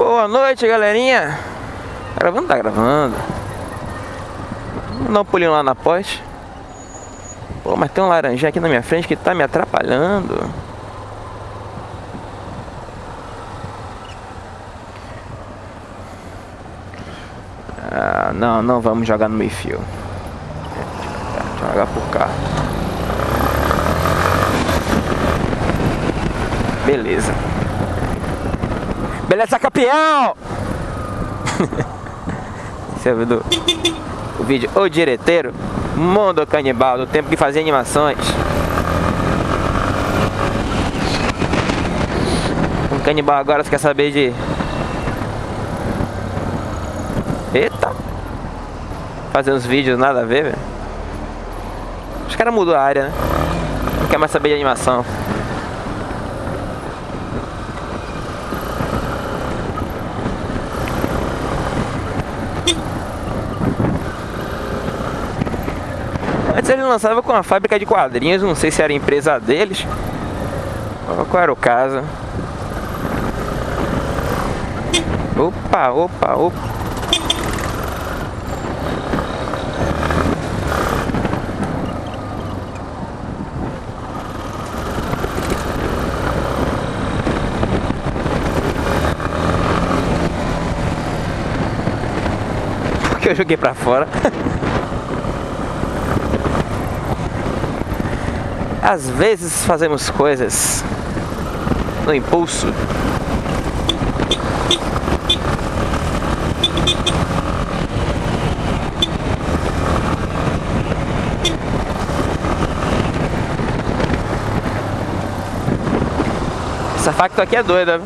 Boa noite, galerinha. Gravando? Tá gravando. Vamos dar um pulinho lá na pós. Pô, mas tem um laranjinha aqui na minha frente que tá me atrapalhando. Ah, não, não vamos jogar no meio fio. Jogar por cá. Beleza. Beleza, campeão! Você viu do, o vídeo O Direteiro Mundo Canibal, do tempo que fazia animações. Um canibal agora você quer saber de... Eita! Fazer uns vídeos nada a ver, velho. Os caras mudou a área, né? Não quer mais saber de animação. Antes ele lançava com uma fábrica de quadrinhos, não sei se era empresa deles. Qual era o caso? Opa, opa, opa. Porque eu joguei pra fora. Às vezes fazemos coisas no impulso. Essa facto aqui é doida.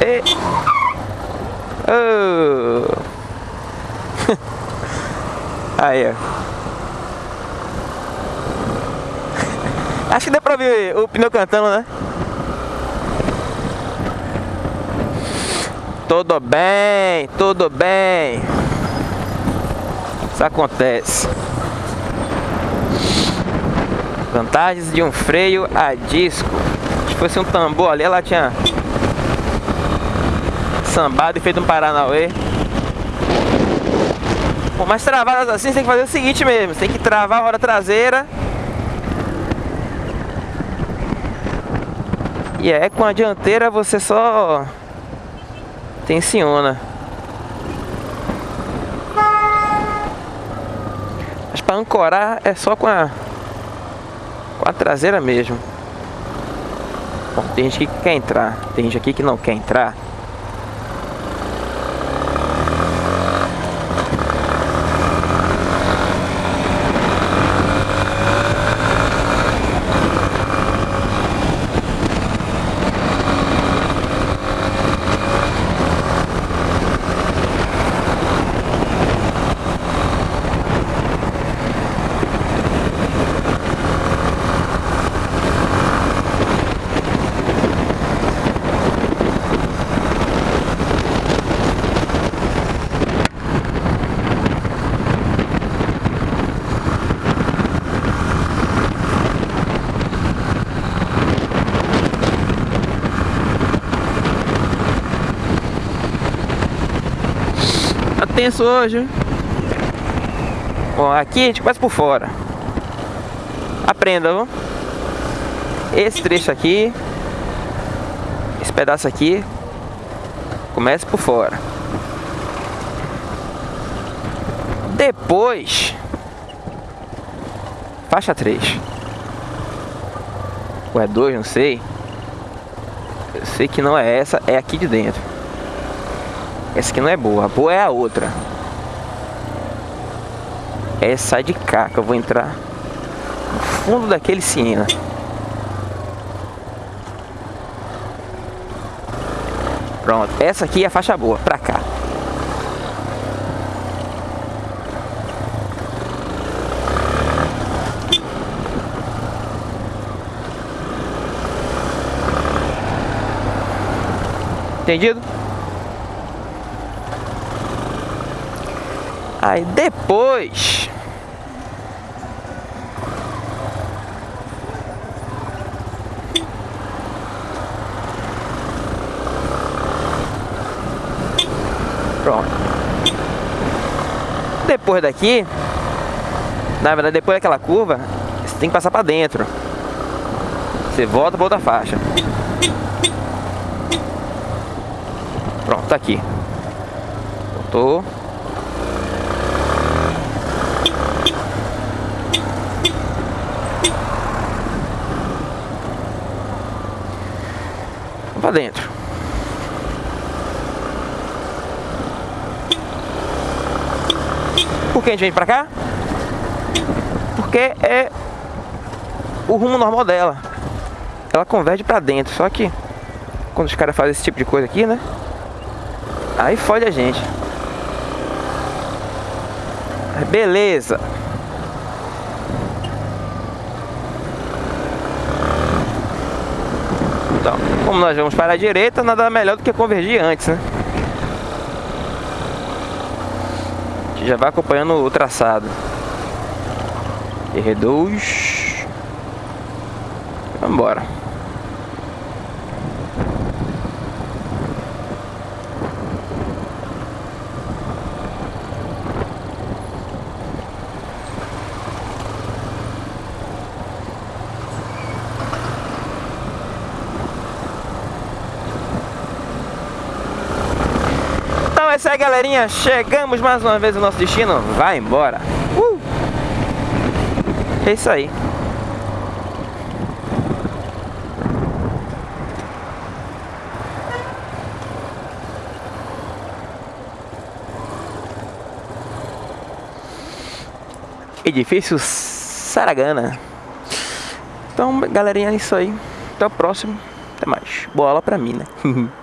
E... Oh. Aí, ó. Acho que deu pra ver o pneu cantando, né? Tudo bem, tudo bem. Isso acontece. Vantagens de um freio a disco. Se fosse um tambor ali, ela tinha sambado e feito um Paranauê. Mas travadas assim, você tem que fazer o seguinte mesmo. Você tem que travar a roda traseira. E é com a dianteira você só tensiona. Mas para ancorar é só com a com a traseira mesmo. Bom, tem gente que quer entrar, tem gente aqui que não quer entrar. Tenso hoje. Bom, aqui a gente começa por fora. Aprenda, viu? Esse trecho aqui, esse pedaço aqui, começa por fora. Depois, faixa 3. Ou é 2, não sei. Eu sei que não é essa, é aqui de dentro. Essa aqui não é boa, boa é a outra. Essa de cá que eu vou entrar no fundo daquele Siena. Pronto, essa aqui é a faixa boa, pra cá. Entendido? Aí depois Pronto. Depois daqui, na verdade, depois daquela curva, você tem que passar para dentro. Você volta para outra faixa. Pronto, tá aqui. Voltou. Pra dentro. Por que a gente vem pra cá? Porque é o rumo normal dela. Ela converge pra dentro, só que quando os caras fazem esse tipo de coisa aqui, né? Aí fode a gente. Beleza. Então, como nós vamos para a direita, nada melhor do que convergir antes, né? A gente já vai acompanhando o traçado. R2. Vamos embora. Galerinha. Chegamos mais uma vez no nosso destino. Vai embora. Uh! É isso aí. Edifício Saragana. Então, galerinha, é isso aí. Até o próximo. Até mais. Boa aula pra mim, né?